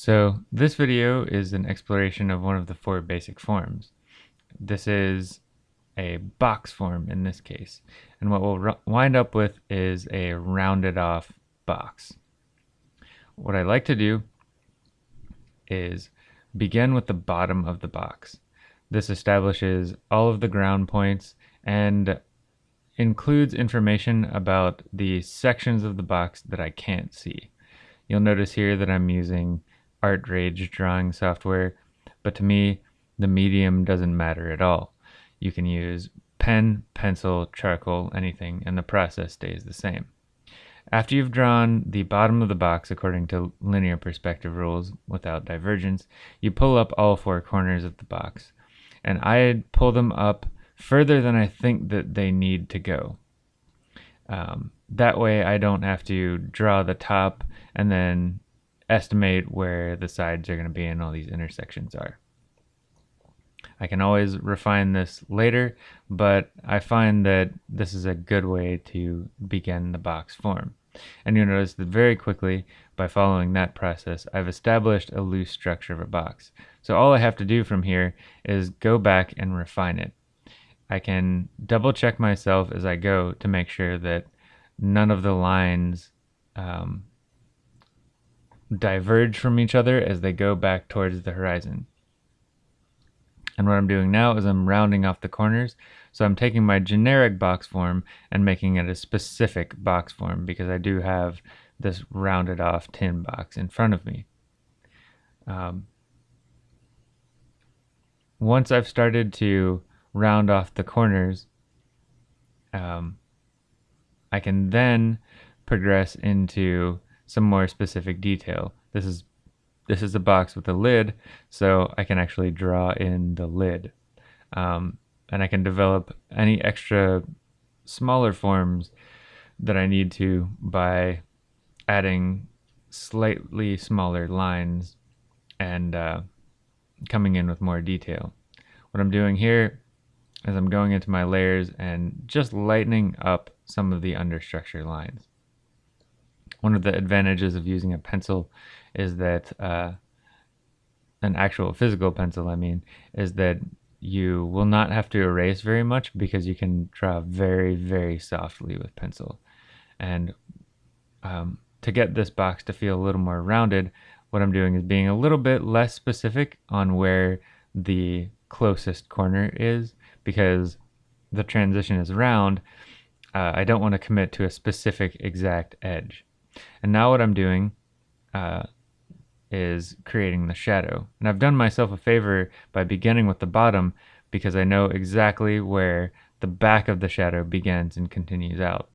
So this video is an exploration of one of the four basic forms. This is a box form in this case. And what we'll wind up with is a rounded off box. What I like to do is begin with the bottom of the box. This establishes all of the ground points and includes information about the sections of the box that I can't see. You'll notice here that I'm using ArtRage drawing software, but to me, the medium doesn't matter at all. You can use pen, pencil, charcoal, anything, and the process stays the same. After you've drawn the bottom of the box according to linear perspective rules without divergence, you pull up all four corners of the box. And I pull them up further than I think that they need to go. Um, that way I don't have to draw the top and then estimate where the sides are going to be and all these intersections are. I can always refine this later, but I find that this is a good way to begin the box form. And you'll notice that very quickly, by following that process, I've established a loose structure of a box. So all I have to do from here is go back and refine it. I can double check myself as I go to make sure that none of the lines um, diverge from each other as they go back towards the horizon. And what I'm doing now is I'm rounding off the corners. So I'm taking my generic box form and making it a specific box form because I do have this rounded off tin box in front of me. Um, once I've started to round off the corners, um, I can then progress into some more specific detail. This is this is a box with a lid, so I can actually draw in the lid. Um, and I can develop any extra smaller forms that I need to by adding slightly smaller lines and uh, coming in with more detail. What I'm doing here is I'm going into my layers and just lightening up some of the understructure lines one of the advantages of using a pencil is that uh, an actual physical pencil, I mean, is that you will not have to erase very much because you can draw very, very softly with pencil. And um, to get this box to feel a little more rounded, what I'm doing is being a little bit less specific on where the closest corner is because the transition is round. Uh, I don't want to commit to a specific exact edge. And now what I'm doing uh, is creating the shadow. And I've done myself a favor by beginning with the bottom because I know exactly where the back of the shadow begins and continues out.